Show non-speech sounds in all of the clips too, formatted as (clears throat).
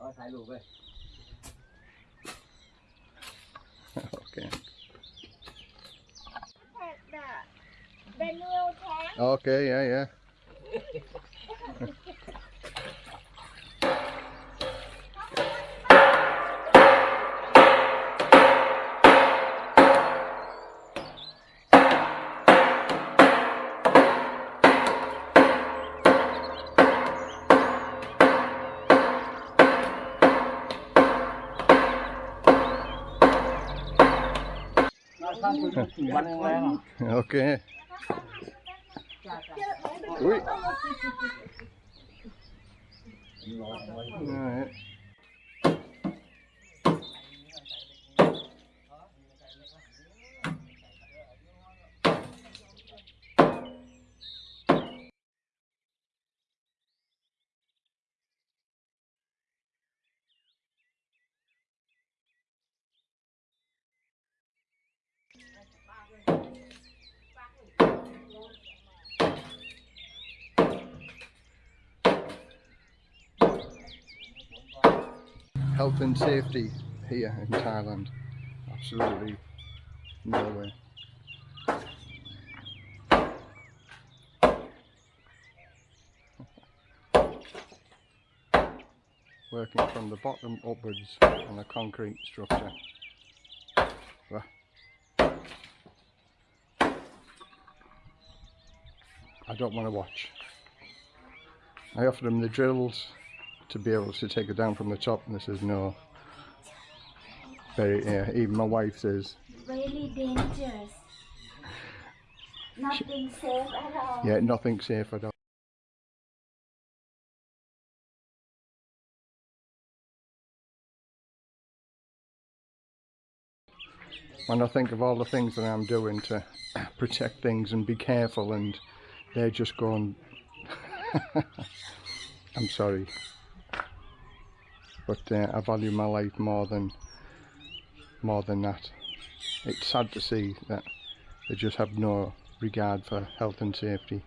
Rồi thái lù về. (laughs) ok. Ok, yeah, yeah. ok. Ui. Health and safety here in Thailand. Absolutely no way. Working from the bottom upwards on a concrete structure. I don't want to watch. I offered them the drills to be able to take it down from the top and they says no. Very, yeah, even my wife says, Really dangerous. Nothing safe at all. yeah, nothing safe at all. When I think of all the things that I'm doing to (clears throat) protect things and be careful and they're just going, (laughs) I'm sorry. But uh, I value my life more than more than that. It's sad to see that they just have no regard for health and safety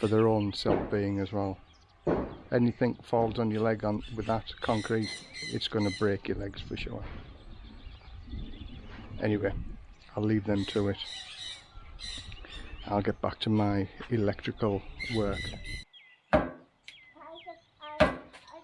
for their own self-being as well. Anything falls on your leg on with that concrete, it's going to break your legs for sure. Anyway, I'll leave them to it. I'll get back to my electrical work. I should, I, I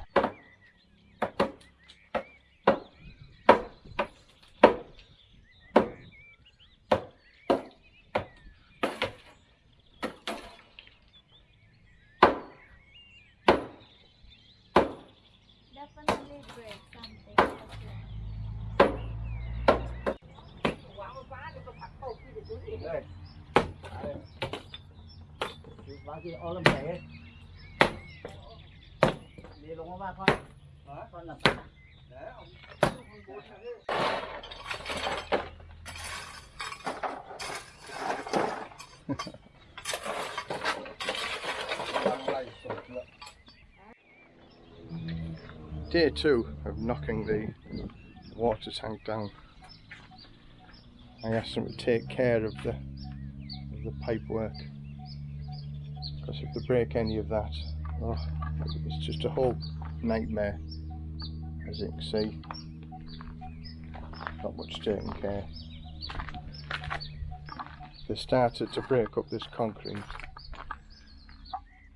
definitely break something for sure. Vá gì ô lâm chảy Đi lúng ba con Đó, con làm Để ông Ha ha. Day two of knocking the water tank down. I asked them to take care of the of the work because if they break any of that, oh, it's just a whole nightmare. As you can see, not much taken care. They started to break up this concrete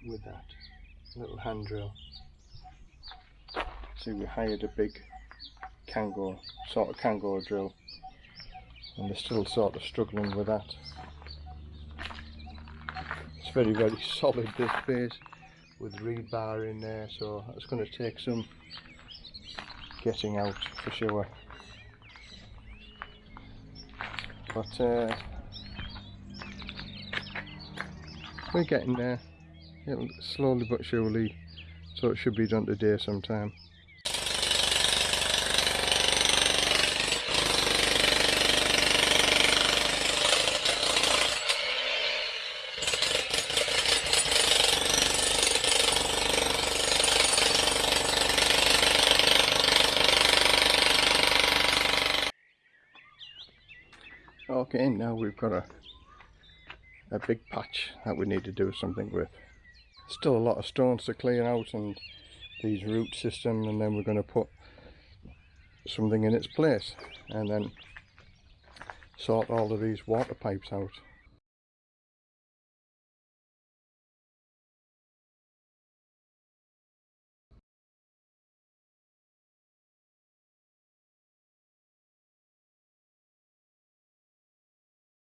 with that little hand drill. We hired a big Kango, sort of Kango drill, and they're still sort of struggling with that. It's very, very (laughs) solid this base with rebar in there, so it's going to take some getting out for sure. But uh, we're getting there, It'll slowly but surely, so it should be done today sometime. Again now we've got a a big patch that we need to do something with. Still a lot of stones to clear out and these root system and then we're going to put something in its place and then sort all of these water pipes out